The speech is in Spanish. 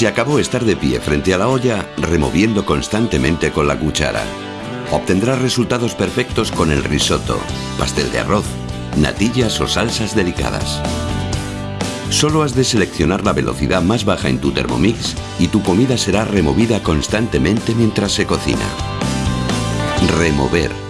Se acabó estar de pie frente a la olla removiendo constantemente con la cuchara. Obtendrás resultados perfectos con el risotto, pastel de arroz, natillas o salsas delicadas. Solo has de seleccionar la velocidad más baja en tu Thermomix y tu comida será removida constantemente mientras se cocina. Remover